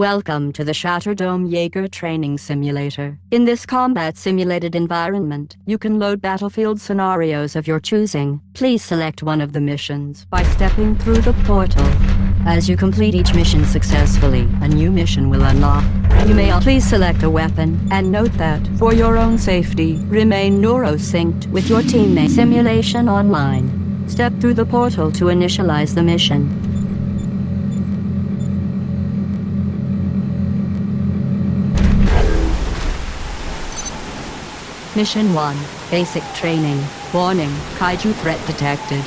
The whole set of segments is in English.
Welcome to the Shatterdome Jaeger Training Simulator. In this combat simulated environment, you can load battlefield scenarios of your choosing. Please select one of the missions by stepping through the portal. As you complete each mission successfully, a new mission will unlock. You may please select a weapon, and note that, for your own safety, remain neurosynced with your teammate. Simulation Online. Step through the portal to initialize the mission. Mission 1. Basic Training. Warning, Kaiju threat detected.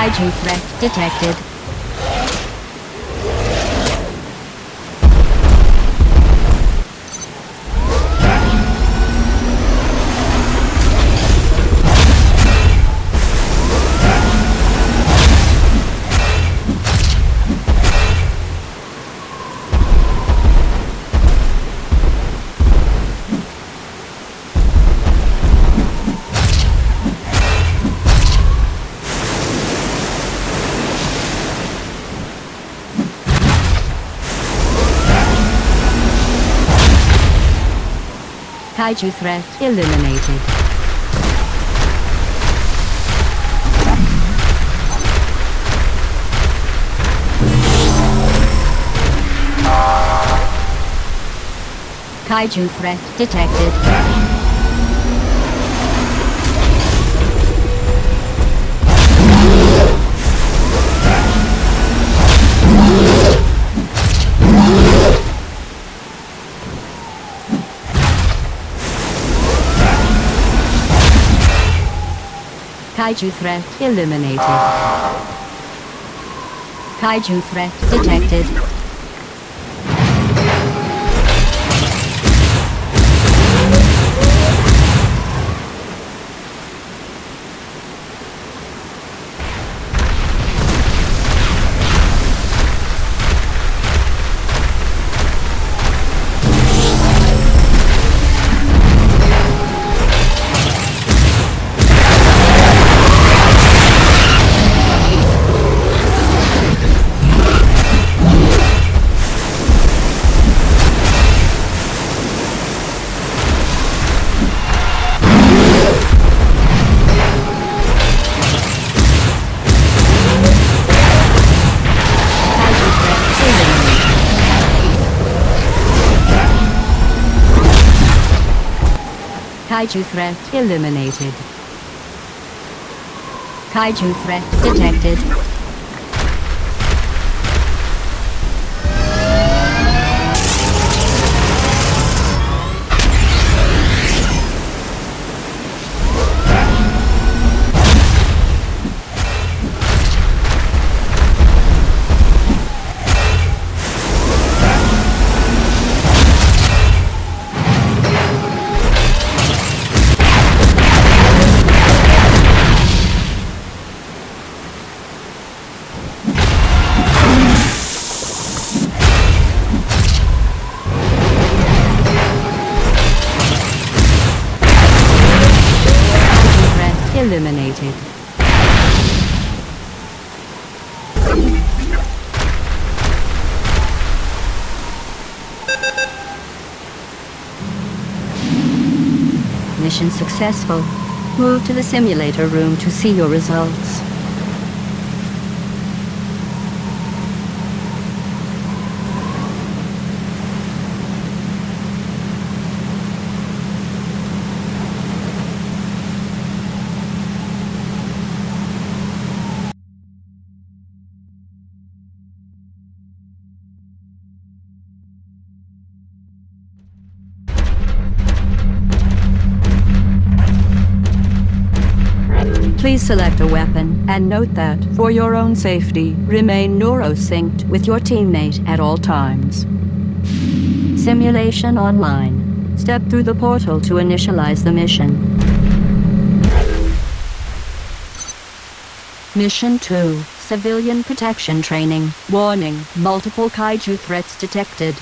Kaiju threat detected. Kaiju threat eliminated. Kaiju threat detected. Kaiju threat eliminated. Kaiju threat detected. Kaiju threat eliminated. Kaiju threat detected. Eliminated. Mission successful. Move to the simulator room to see your results. Please select a weapon and note that, for your own safety, remain neurosynced with your teammate at all times. Simulation online. Step through the portal to initialize the mission. Mission 2 Civilian Protection Training. Warning Multiple kaiju threats detected.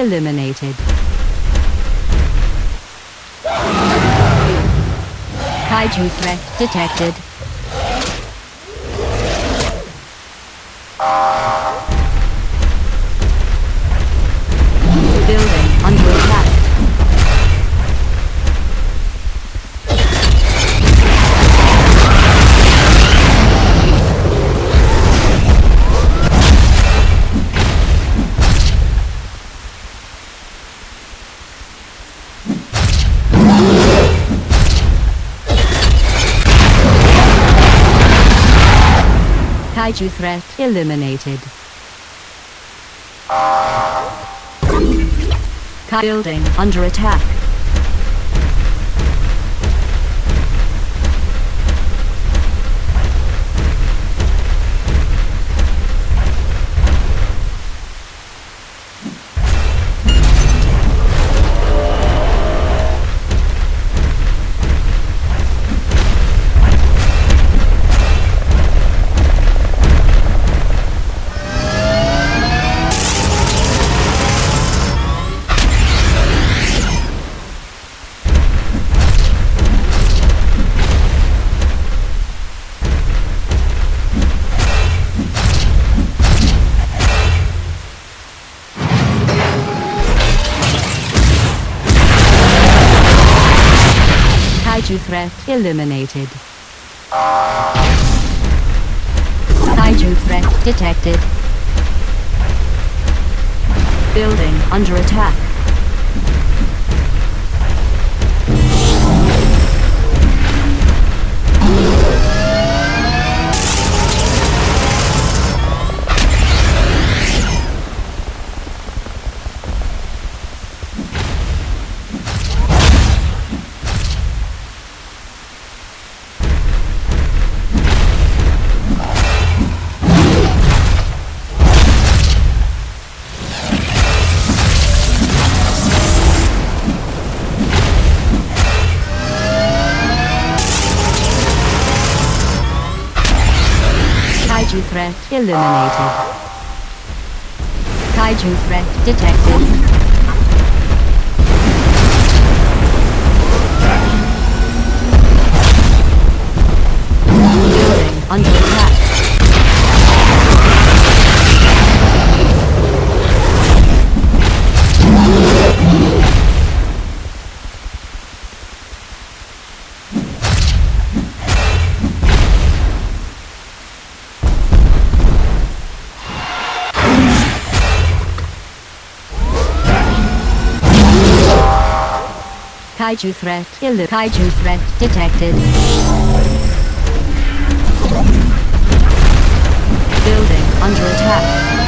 Eliminated. Kaiju threat detected. Kaiju threat eliminated. Building under attack. Threat eliminated. Kaiju threat detected. Building under attack. Eliminated. Kaiju threat detected. Building under attack. Kaiju threat. Illu- Kaiju threat detected. Building under attack.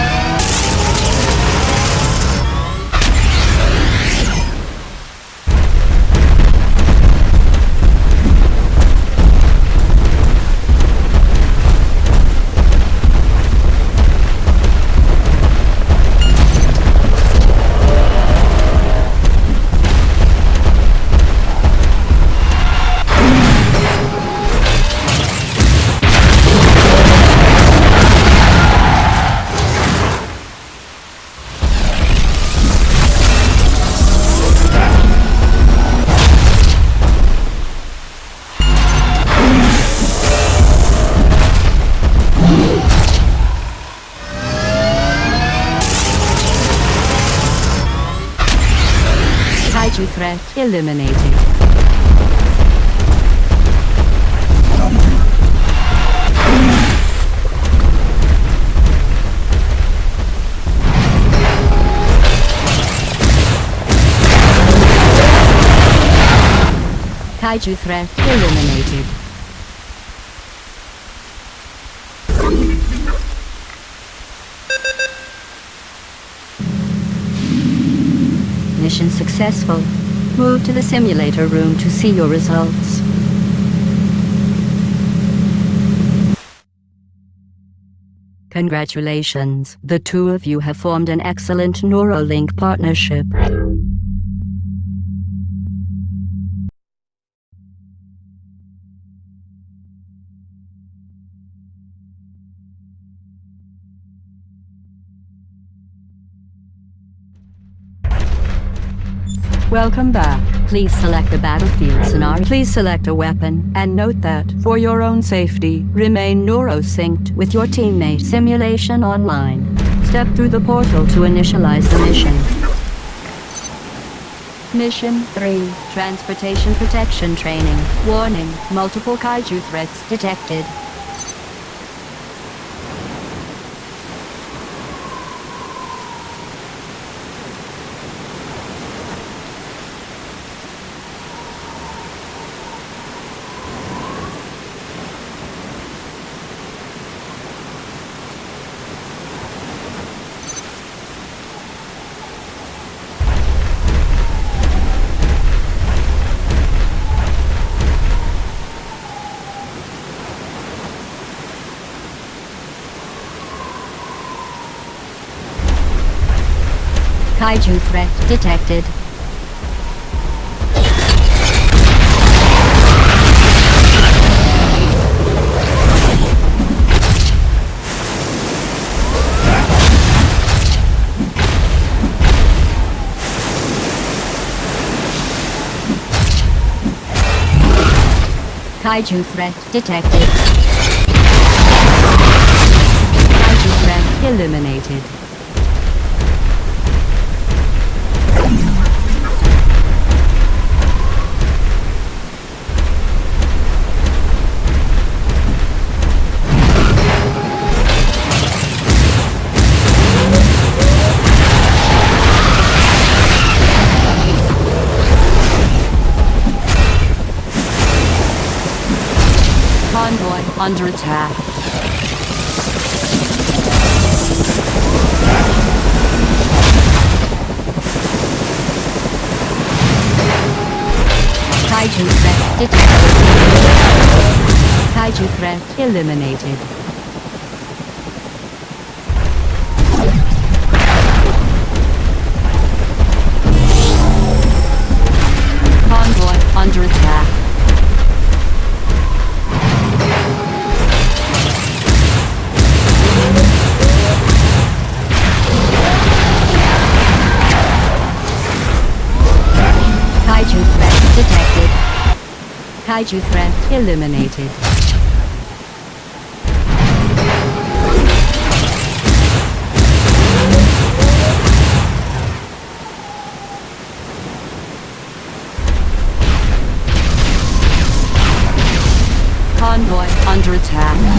Kaiju threat eliminated. Kaiju threat eliminated. Mission successful. Move to the simulator room to see your results. Congratulations. The two of you have formed an excellent neural link partnership. Welcome back. Please select a battlefield scenario. Please select a weapon. And note that, for your own safety, remain neurosynced with your teammate Simulation Online. Step through the portal to initialize the mission. Mission 3. Transportation Protection Training. Warning. Multiple kaiju threats detected. Kaiju threat detected. Kaiju threat detected. Kaiju threat eliminated. Under attack. Kaiju threat detected. Kaiju threat eliminated. Detected. Kaiju threat eliminated. Convoy under attack.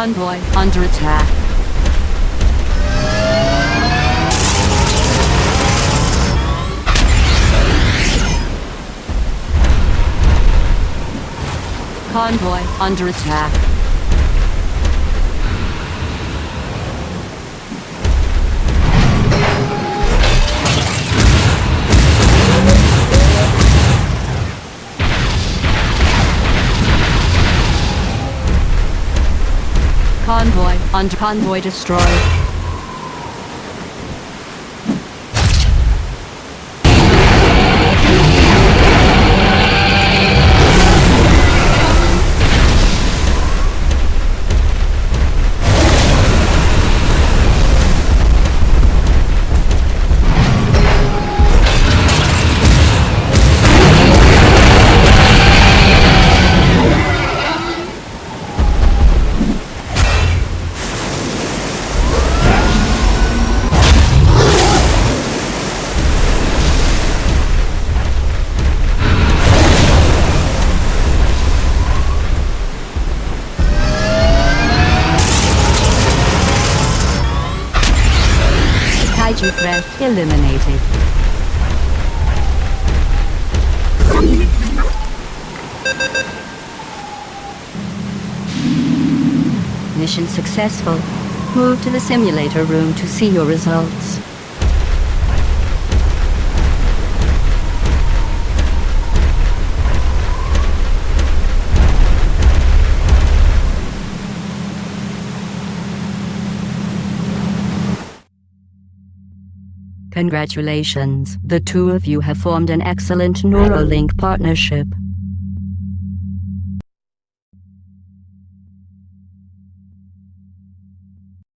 Convoy under attack. Convoy under attack. Convoy under convoy destroyed. Mission successful. Move to the simulator room to see your results. Congratulations, the two of you have formed an excellent neural link partnership.